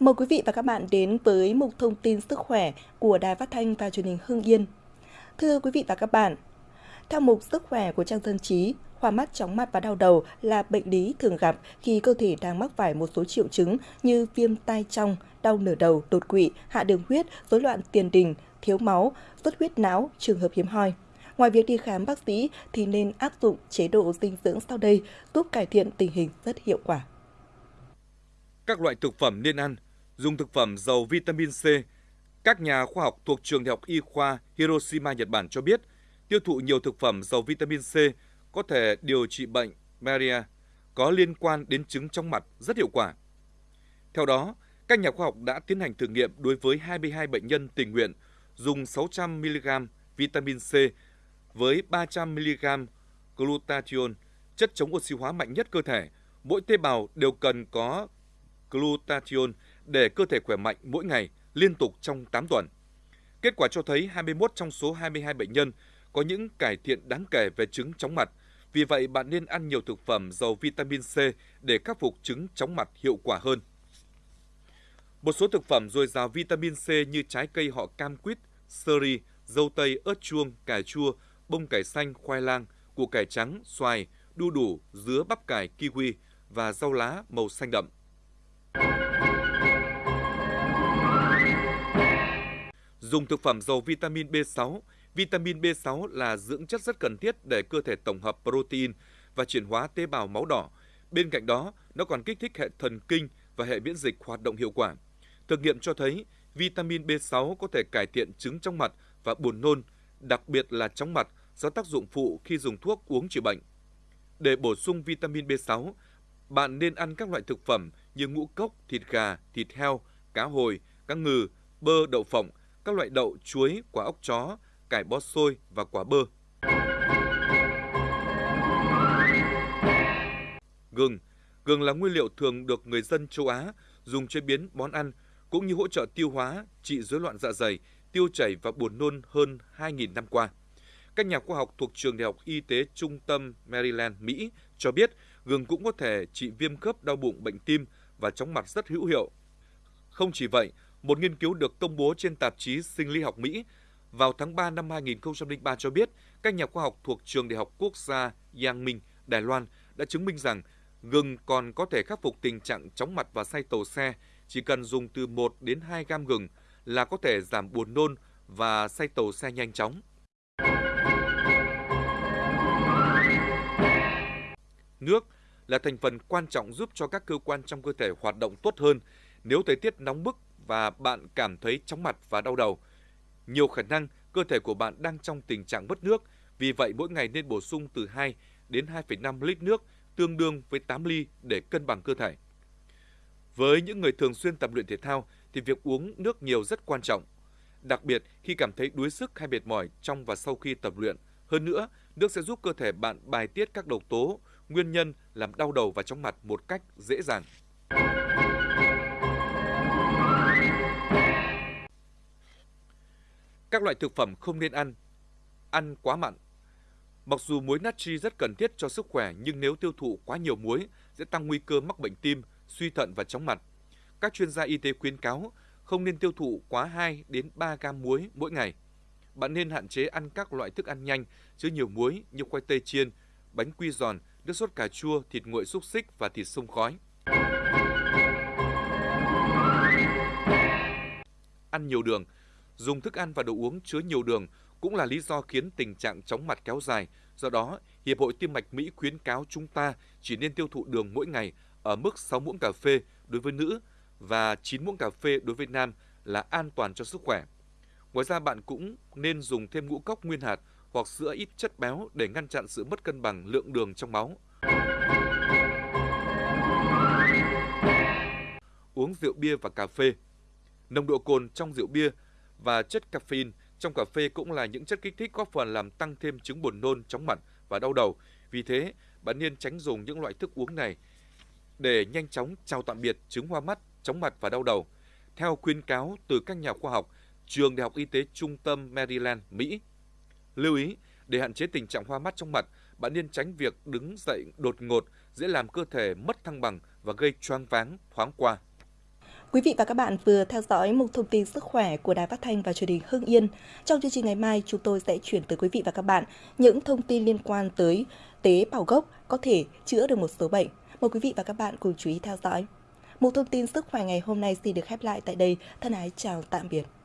Mời quý vị và các bạn đến với mục thông tin sức khỏe của Đài Phát thanh và Truyền hình Hưng Yên. Thưa quý vị và các bạn, theo mục sức khỏe của trang dân trí, hoa mắt, chóng mặt và đau đầu là bệnh lý thường gặp khi cơ thể đang mắc phải một số triệu chứng như viêm tai trong, đau nửa đầu, đột quỵ, hạ đường huyết, rối loạn tiền đình, thiếu máu, xuất huyết não, trường hợp hiếm hoi. Ngoài việc đi khám bác sĩ thì nên áp dụng chế độ dinh dưỡng sau đây giúp cải thiện tình hình rất hiệu quả. Các loại thực phẩm nên ăn, dùng thực phẩm giàu vitamin C. Các nhà khoa học thuộc trường đại học y khoa Hiroshima Nhật Bản cho biết, tiêu thụ nhiều thực phẩm giàu vitamin C có thể điều trị bệnh Maria có liên quan đến chứng trong mặt rất hiệu quả. Theo đó, các nhà khoa học đã tiến hành thử nghiệm đối với 22 bệnh nhân tình nguyện dùng 600mg vitamin C với 300mg glutathione, chất chống oxy hóa mạnh nhất cơ thể. Mỗi tế bào đều cần có glutathione để cơ thể khỏe mạnh mỗi ngày, liên tục trong 8 tuần. Kết quả cho thấy 21 trong số 22 bệnh nhân có những cải thiện đáng kể về chứng chóng mặt. Vì vậy, bạn nên ăn nhiều thực phẩm giàu vitamin C để khắc phục chứng chóng mặt hiệu quả hơn. Một số thực phẩm dồi dào vitamin C như trái cây họ cam quýt, sơ ri, dâu tây, ớt chuông, cà chua, bông cải xanh, khoai lang, củ cải trắng, xoài, đu đủ, dứa bắp cải, kiwi và rau lá màu xanh đậm. Dùng thực phẩm giàu vitamin B6, vitamin B6 là dưỡng chất rất cần thiết để cơ thể tổng hợp protein và chuyển hóa tế bào máu đỏ. Bên cạnh đó, nó còn kích thích hệ thần kinh và hệ miễn dịch hoạt động hiệu quả. Thực nghiệm cho thấy vitamin B6 có thể cải thiện chứng trong mặt và buồn nôn, đặc biệt là chóng mặt do tác dụng phụ khi dùng thuốc uống trị bệnh. Để bổ sung vitamin B6, bạn nên ăn các loại thực phẩm như ngũ cốc, thịt gà, thịt heo, cá hồi, cá ngừ, bơ, đậu phộng, các loại đậu, chuối, quả ốc chó, cải bó xôi và quả bơ. Gừng Gừng là nguyên liệu thường được người dân châu Á dùng chế biến món ăn cũng như hỗ trợ tiêu hóa, trị rối loạn dạ dày, tiêu chảy và buồn nôn hơn 2.000 năm qua. Các nhà khoa học thuộc trường Đại học Y tế Trung tâm Maryland, Mỹ cho biết gừng cũng có thể trị viêm khớp đau bụng bệnh tim và chóng mặt rất hữu hiệu. Không chỉ vậy, một nghiên cứu được công bố trên tạp chí Sinh lý học Mỹ vào tháng 3 năm 2003 cho biết các nhà khoa học thuộc trường Đại học Quốc gia Yang Minh, Đài Loan đã chứng minh rằng gừng còn có thể khắc phục tình trạng chóng mặt và say tàu xe. Chỉ cần dùng từ 1 đến 2 gam gừng là có thể giảm buồn nôn và say tàu xe nhanh chóng. Nước là thành phần quan trọng giúp cho các cơ quan trong cơ thể hoạt động tốt hơn. Nếu thời tiết nóng bức và bạn cảm thấy chóng mặt và đau đầu, nhiều khả năng cơ thể của bạn đang trong tình trạng mất nước, vì vậy mỗi ngày nên bổ sung từ 2 đến 2,5 lít nước, tương đương với 8 ly để cân bằng cơ thể. Với những người thường xuyên tập luyện thể thao thì việc uống nước nhiều rất quan trọng, đặc biệt khi cảm thấy đuối sức hay mệt mỏi trong và sau khi tập luyện. Hơn nữa, nước sẽ giúp cơ thể bạn bài tiết các độc tố, nguyên nhân làm đau đầu và chóng mặt một cách dễ dàng. Các loại thực phẩm không nên ăn. Ăn quá mặn. Mặc dù muối natri rất cần thiết cho sức khỏe nhưng nếu tiêu thụ quá nhiều muối sẽ tăng nguy cơ mắc bệnh tim, suy thận và chóng mặt. Các chuyên gia y tế khuyến cáo không nên tiêu thụ quá 2 đến 3 gam muối mỗi ngày. Bạn nên hạn chế ăn các loại thức ăn nhanh chứa nhiều muối như khoai tây chiên, bánh quy giòn, nước sốt cà chua, thịt nguội xúc xích và thịt sông khói. Ăn nhiều đường Dùng thức ăn và đồ uống chứa nhiều đường cũng là lý do khiến tình trạng chóng mặt kéo dài. Do đó, Hiệp hội Tim mạch Mỹ khuyến cáo chúng ta chỉ nên tiêu thụ đường mỗi ngày ở mức 6 muỗng cà phê đối với nữ và 9 muỗng cà phê đối với nam là an toàn cho sức khỏe. Ngoài ra bạn cũng nên dùng thêm ngũ cốc nguyên hạt hoặc sữa ít chất béo để ngăn chặn sự mất cân bằng lượng đường trong máu. Uống rượu bia và cà phê Nồng độ cồn trong rượu bia và chất caffeine trong cà phê cũng là những chất kích thích góp phần làm tăng thêm chứng buồn nôn, chóng mặt và đau đầu. Vì thế, bạn nên tránh dùng những loại thức uống này để nhanh chóng chào tạm biệt chứng hoa mắt, chóng mặt và đau đầu. Theo khuyên cáo từ các nhà khoa học, trường Đại học Y tế Trung tâm Maryland, Mỹ. Lưu ý, để hạn chế tình trạng hoa mắt trong mặt, bạn nên tránh việc đứng dậy đột ngột, dễ làm cơ thể mất thăng bằng và gây choáng váng thoáng qua. Quý vị và các bạn vừa theo dõi một thông tin sức khỏe của Đài Phát thanh và Truyền hình Hưng Yên. Trong chương trình ngày mai, chúng tôi sẽ chuyển tới quý vị và các bạn những thông tin liên quan tới tế bào gốc có thể chữa được một số bệnh. Mời quý vị và các bạn cùng chú ý theo dõi. Một thông tin sức khỏe ngày hôm nay xin được khép lại tại đây. Thân ái chào tạm biệt.